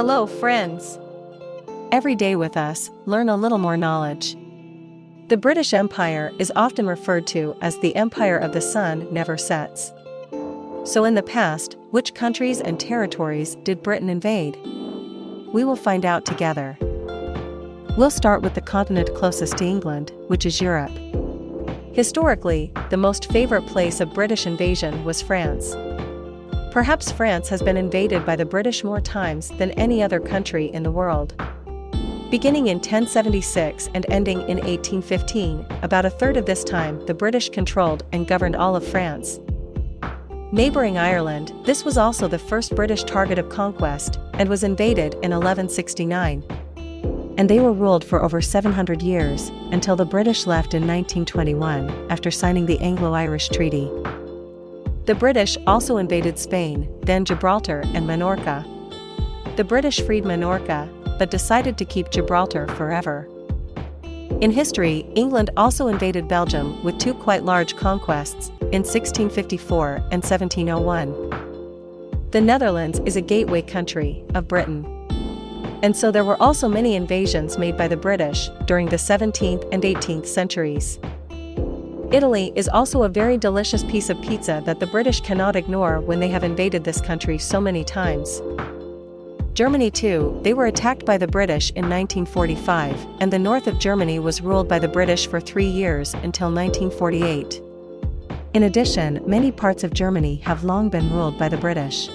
Hello, friends. Every day with us, learn a little more knowledge. The British Empire is often referred to as the Empire of the Sun never sets. So, in the past, which countries and territories did Britain invade? We will find out together. We'll start with the continent closest to England, which is Europe. Historically, the most favorite place of British invasion was France. Perhaps France has been invaded by the British more times than any other country in the world. Beginning in 1076 and ending in 1815, about a third of this time the British controlled and governed all of France. Neighboring Ireland, this was also the first British target of conquest, and was invaded in 1169. And they were ruled for over 700 years, until the British left in 1921, after signing the Anglo-Irish Treaty. The British also invaded Spain, then Gibraltar and Minorca. The British freed Minorca, but decided to keep Gibraltar forever. In history, England also invaded Belgium with two quite large conquests, in 1654 and 1701. The Netherlands is a gateway country of Britain. And so there were also many invasions made by the British during the 17th and 18th centuries. Italy is also a very delicious piece of pizza that the British cannot ignore when they have invaded this country so many times. Germany too, they were attacked by the British in 1945, and the north of Germany was ruled by the British for three years until 1948. In addition, many parts of Germany have long been ruled by the British.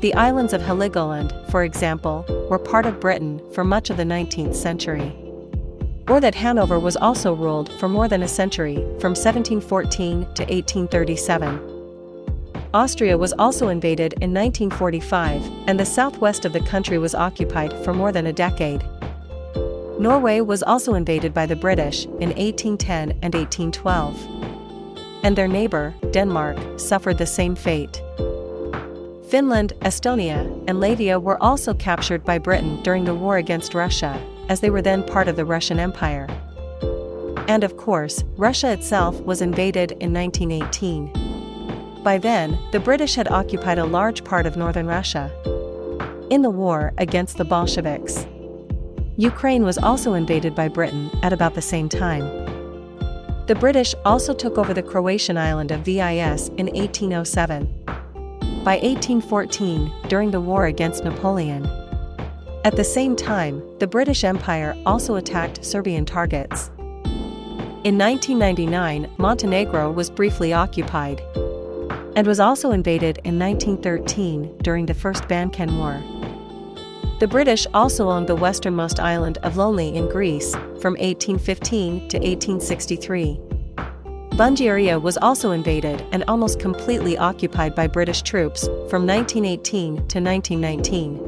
The islands of Heligoland, for example, were part of Britain for much of the 19th century or that Hanover was also ruled for more than a century, from 1714 to 1837. Austria was also invaded in 1945, and the southwest of the country was occupied for more than a decade. Norway was also invaded by the British in 1810 and 1812. And their neighbor, Denmark, suffered the same fate. Finland, Estonia, and Latvia were also captured by Britain during the war against Russia, as they were then part of the Russian Empire. And of course, Russia itself was invaded in 1918. By then, the British had occupied a large part of northern Russia. In the war against the Bolsheviks, Ukraine was also invaded by Britain at about the same time. The British also took over the Croatian island of Vis in 1807. By 1814, during the war against Napoleon, at the same time, the British Empire also attacked Serbian targets. In 1999, Montenegro was briefly occupied and was also invaded in 1913 during the First Balkan War. The British also owned the westernmost island of Lolny in Greece from 1815 to 1863. Bulgaria was also invaded and almost completely occupied by British troops from 1918 to 1919.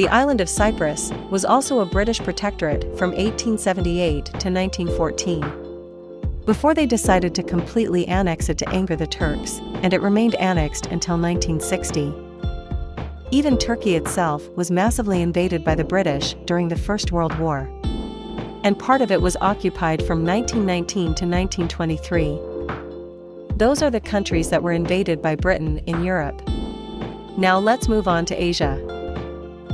The island of Cyprus was also a British protectorate from 1878 to 1914. Before they decided to completely annex it to anger the Turks, and it remained annexed until 1960. Even Turkey itself was massively invaded by the British during the First World War. And part of it was occupied from 1919 to 1923. Those are the countries that were invaded by Britain in Europe. Now let's move on to Asia.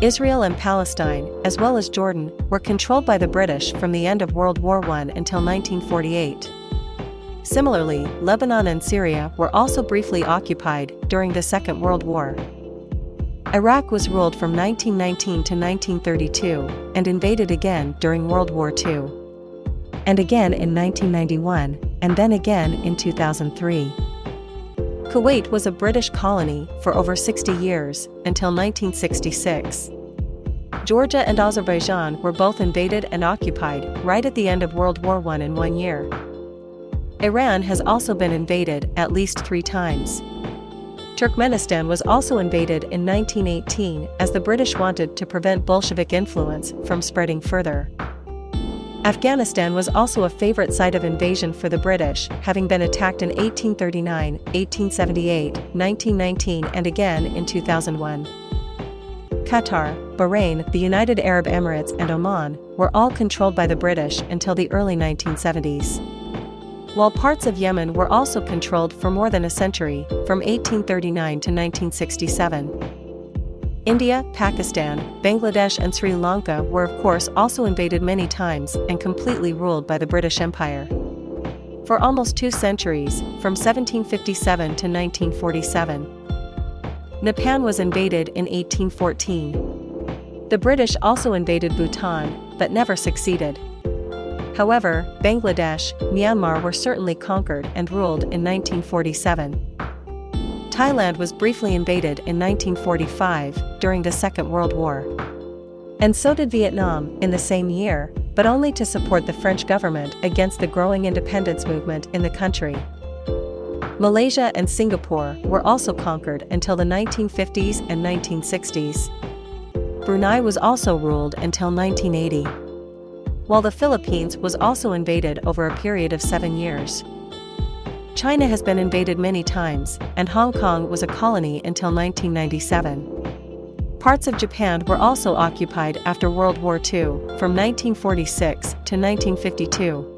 Israel and Palestine, as well as Jordan, were controlled by the British from the end of World War I until 1948. Similarly, Lebanon and Syria were also briefly occupied during the Second World War. Iraq was ruled from 1919 to 1932 and invaded again during World War II. And again in 1991, and then again in 2003. Kuwait was a British colony for over 60 years, until 1966. Georgia and Azerbaijan were both invaded and occupied right at the end of World War I in one year. Iran has also been invaded at least three times. Turkmenistan was also invaded in 1918 as the British wanted to prevent Bolshevik influence from spreading further. Afghanistan was also a favorite site of invasion for the British, having been attacked in 1839, 1878, 1919 and again in 2001. Qatar, Bahrain, the United Arab Emirates and Oman were all controlled by the British until the early 1970s. While parts of Yemen were also controlled for more than a century, from 1839 to 1967. India, Pakistan, Bangladesh and Sri Lanka were of course also invaded many times and completely ruled by the British Empire. For almost two centuries, from 1757 to 1947. Nepal was invaded in 1814. The British also invaded Bhutan, but never succeeded. However, Bangladesh, Myanmar were certainly conquered and ruled in 1947. Thailand was briefly invaded in 1945 during the Second World War. And so did Vietnam in the same year, but only to support the French government against the growing independence movement in the country. Malaysia and Singapore were also conquered until the 1950s and 1960s. Brunei was also ruled until 1980. While the Philippines was also invaded over a period of seven years. China has been invaded many times, and Hong Kong was a colony until 1997. Parts of Japan were also occupied after World War II, from 1946 to 1952.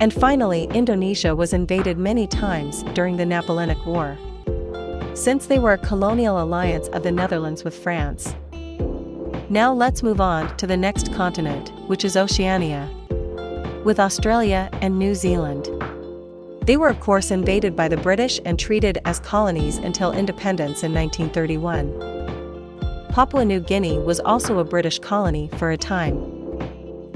And finally, Indonesia was invaded many times during the Napoleonic War. Since they were a colonial alliance of the Netherlands with France. Now let's move on to the next continent, which is Oceania. With Australia and New Zealand. They were of course invaded by the British and treated as colonies until independence in 1931. Papua New Guinea was also a British colony for a time.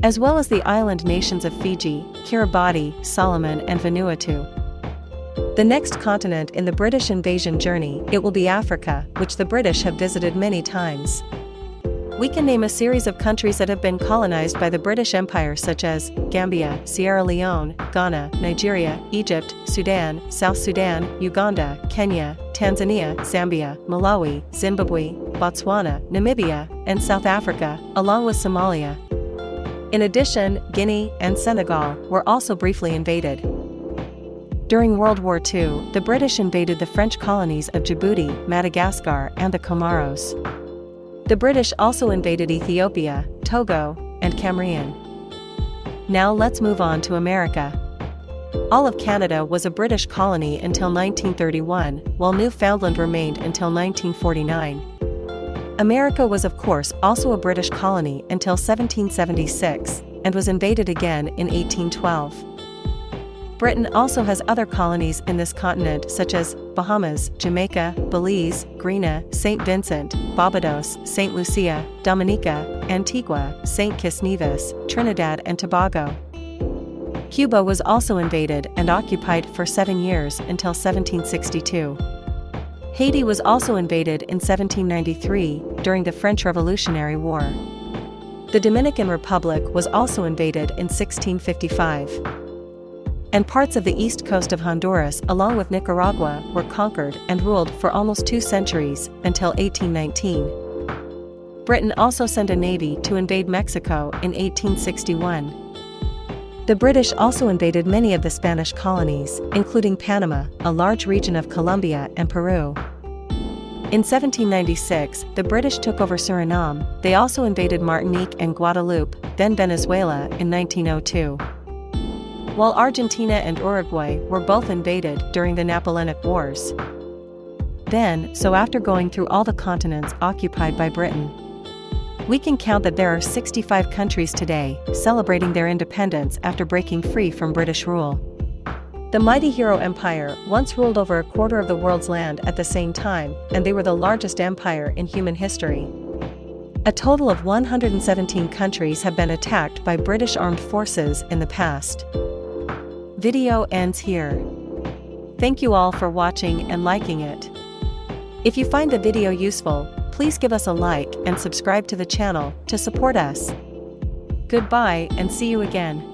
As well as the island nations of Fiji, Kiribati, Solomon and Vanuatu. The next continent in the British invasion journey, it will be Africa, which the British have visited many times. We can name a series of countries that have been colonized by the British Empire such as Gambia, Sierra Leone, Ghana, Nigeria, Egypt, Sudan, South Sudan, Uganda, Kenya, Tanzania, Zambia, Malawi, Zimbabwe, Botswana, Namibia, and South Africa, along with Somalia. In addition, Guinea and Senegal were also briefly invaded. During World War II, the British invaded the French colonies of Djibouti, Madagascar, and the Comoros. The British also invaded Ethiopia, Togo, and Cameroon. Now let's move on to America. All of Canada was a British colony until 1931, while Newfoundland remained until 1949. America was of course also a British colony until 1776, and was invaded again in 1812. Britain also has other colonies in this continent such as Bahamas, Jamaica, Belize, Grenada, St. Vincent, Barbados, St. Lucia, Dominica, Antigua, St. Kitts Nevis, Trinidad and Tobago. Cuba was also invaded and occupied for seven years until 1762. Haiti was also invaded in 1793 during the French Revolutionary War. The Dominican Republic was also invaded in 1655 and parts of the east coast of Honduras along with Nicaragua were conquered and ruled for almost two centuries, until 1819. Britain also sent a navy to invade Mexico in 1861. The British also invaded many of the Spanish colonies, including Panama, a large region of Colombia and Peru. In 1796, the British took over Suriname, they also invaded Martinique and Guadeloupe, then Venezuela in 1902 while Argentina and Uruguay were both invaded during the Napoleonic Wars. Then, so after going through all the continents occupied by Britain, we can count that there are 65 countries today celebrating their independence after breaking free from British rule. The mighty hero empire once ruled over a quarter of the world's land at the same time, and they were the largest empire in human history. A total of 117 countries have been attacked by British armed forces in the past. Video ends here. Thank you all for watching and liking it. If you find the video useful, please give us a like and subscribe to the channel to support us. Goodbye and see you again.